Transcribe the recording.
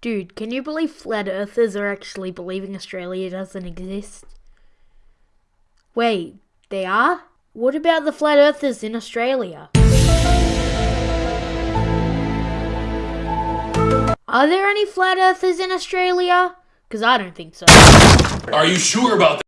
Dude, can you believe flat earthers are actually believing Australia doesn't exist? Wait, they are? What about the flat earthers in Australia? Are there any flat earthers in Australia? Because I don't think so. Are you sure about that?